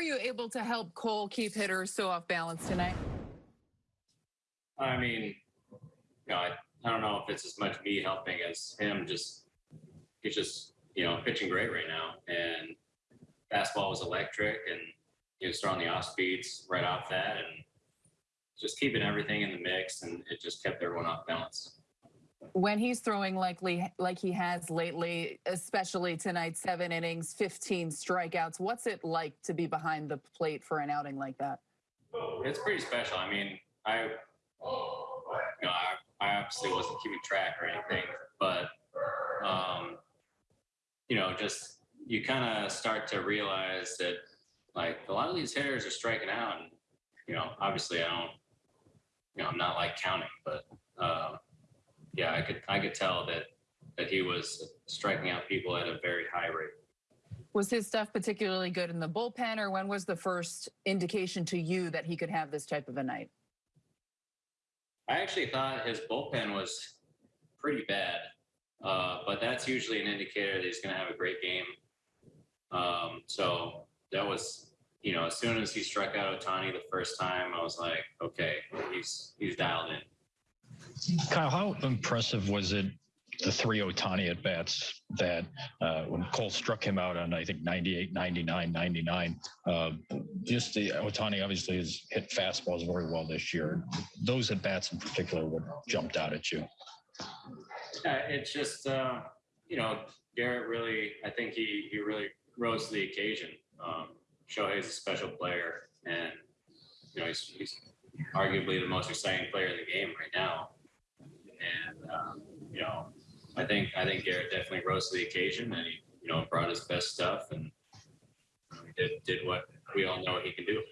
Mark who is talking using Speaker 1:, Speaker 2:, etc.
Speaker 1: were you able to help Cole keep hitters so off balance tonight?
Speaker 2: I mean, you know, I, I don't know if it's as much me helping as him. Just he's just you know pitching great right now, and fastball was electric, and he was throwing the off speeds right off that, and just keeping everything in the mix, and it just kept everyone off balance.
Speaker 1: When he's throwing likely like he has lately, especially tonight, seven innings, 15 strikeouts, what's it like to be behind the plate for an outing like that?
Speaker 2: It's pretty special. I mean, I, you know, I, I obviously wasn't keeping track or anything, but, um, you know, just you kind of start to realize that like a lot of these hitters are striking out, and you know, obviously I don't, you know, I'm not like counting, but um, yeah, I could I could tell that that he was striking out people at a very high rate.
Speaker 1: Was his stuff particularly good in the bullpen, or when was the first indication to you that he could have this type of a night?
Speaker 2: I actually thought his bullpen was pretty bad, uh, but that's usually an indicator that he's going to have a great game. Um, so that was, you know, as soon as he struck out Ohtani the first time, I was like, okay, he's he's dialed in.
Speaker 3: Kyle, how impressive was it the three Ohtani at bats that uh, when Cole struck him out on I think 98, 99, 99. Uh, just the Ohtani obviously has hit fastballs very well this year. Those at bats in particular what jumped out at you.
Speaker 2: Yeah, it's just uh, you know Gerrit really. I think he he really rose to the occasion. Um, Shohei's a special player, and you know he's, he's arguably the most exciting player in the game right now. And um, you know, I think I think Gerrit definitely rose to the occasion, and he you know brought his best stuff, and um, know, did did what we all know he can do.